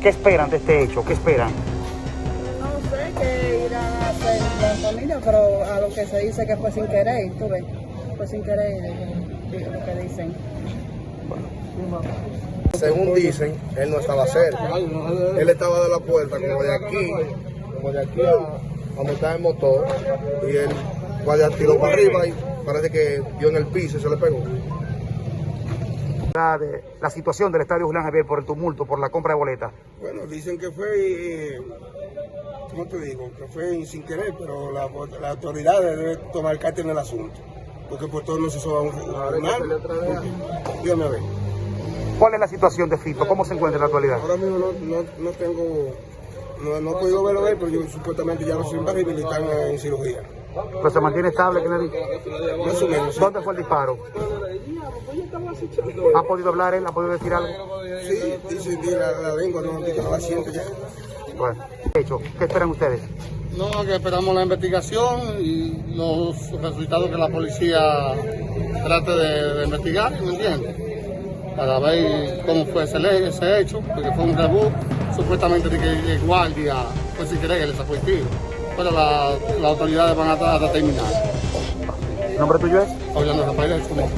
¿Qué esperan de este hecho? ¿Qué esperan? No sé qué irán a hacer la familia, pero a lo que se dice que fue sin querer, tú ves, fue sin querer eh, lo que dicen. Según dicen, él no estaba cerca. Él estaba de la puerta como de aquí, como de aquí a, a montar el motor y él vaya tiró para arriba y parece que dio en el piso y se le pegó. La, de- la situación del estadio Julián Javier por el tumulto, por la compra de boletas. Bueno, dicen que fue, eh, ¿cómo te digo? Que fue sin querer, pero la- las autoridades deben tomar carta en el asunto. Porque por todo no se hizo un tribunal. Dígame a ver. ¿Cuál es la situación de Fito? ¿Cómo se encuentra en la actualidad? Ahora mismo no, no, no tengo, no, no he podido verlo él, pero yo supuestamente ya lo estoy rehabilitando en cirugía. Pero se mantiene estable, Kennedy. Sí. ¿Dónde fue el disparo? ¿Ha podido hablar él? ¿Ha podido decir algo? Sí, dice que la, la lengua no, la siente ya. Bueno, hecho, ¿qué esperan ustedes? No, que esperamos la investigación y los resultados que la policía trate de, de investigar, ¿me entiendes? Para ver cómo fue ese, hecho, porque fue un rebú, supuestamente de que el guardia fue sin querer que le sacó el tiro. Pero la- las autoridades van a, a determinar. ¿El nombre tuyo es? De Rafael, es como-